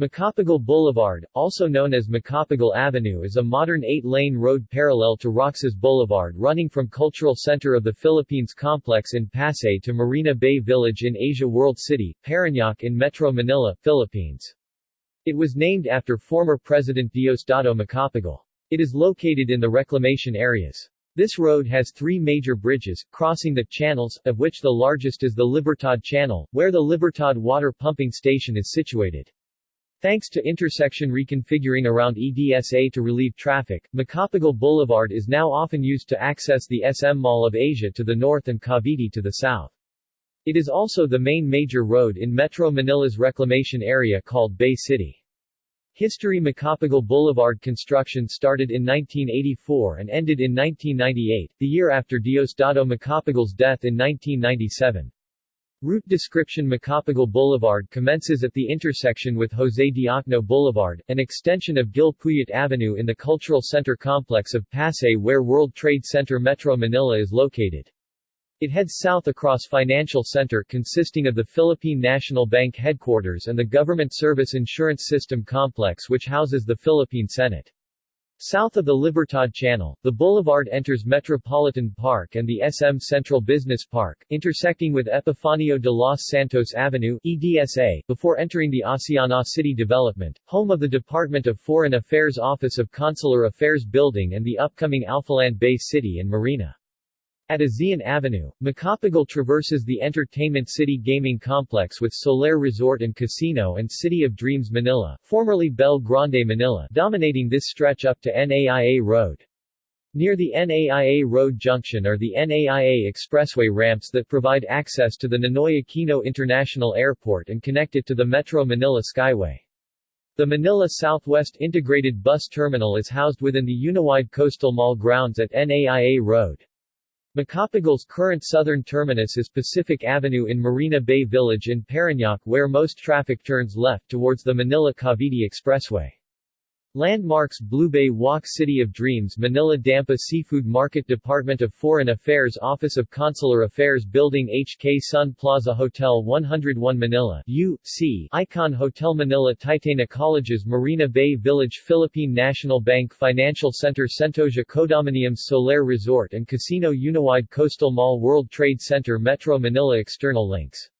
Macapagal Boulevard, also known as Macapagal Avenue is a modern eight-lane road parallel to Roxas Boulevard running from Cultural Center of the Philippines Complex in Pasay to Marina Bay Village in Asia World City, Parañaque in Metro Manila, Philippines. It was named after former President Diosdado Macapagal. It is located in the reclamation areas. This road has three major bridges, crossing the channels, of which the largest is the Libertad Channel, where the Libertad water pumping station is situated. Thanks to intersection reconfiguring around EDSA to relieve traffic, Macapagal Boulevard is now often used to access the SM Mall of Asia to the north and Cavite to the south. It is also the main major road in Metro Manila's reclamation area called Bay City. History Macapagal Boulevard construction started in 1984 and ended in 1998, the year after Diosdado Macapagal's death in 1997. Route description Macapagal Boulevard commences at the intersection with Jose Diokno Boulevard, an extension of Gil Puyat Avenue in the Cultural Center complex of Pasay where World Trade Center Metro Manila is located. It heads south across Financial Center consisting of the Philippine National Bank headquarters and the Government Service Insurance System complex which houses the Philippine Senate. South of the Libertad Channel, the boulevard enters Metropolitan Park and the SM Central Business Park, intersecting with Epifanio de los Santos Avenue EDSA, before entering the Aseana City Development, home of the Department of Foreign Affairs Office of Consular Affairs Building and the upcoming Alphaland Bay City and Marina. At Aseana Avenue, Macapagal traverses the Entertainment City Gaming Complex with Solaire Resort and Casino and City of Dreams Manila, formerly Belle Grande Manila, dominating this stretch up to NAIA Road. Near the NAIA Road junction are the NAIA Expressway ramps that provide access to the Ninoy Aquino International Airport and connect it to the Metro Manila Skyway. The Manila Southwest Integrated Bus Terminal is housed within the Uniwide Coastal Mall grounds at NAIA Road. Macapagal's current southern terminus is Pacific Avenue in Marina Bay Village in Parañaque where most traffic turns left towards the Manila-Cavite Expressway. Landmarks Blue Bay Walk City of Dreams Manila Dampa Seafood Market Department of Foreign Affairs Office of Consular Affairs Building HK Sun Plaza Hotel 101 Manila U.C. Icon Hotel Manila Titana Colleges Marina Bay Village Philippine National Bank Financial Center Sentosa Condominiums Solaire Resort and Casino Uniwide Coastal Mall World Trade Center Metro Manila External links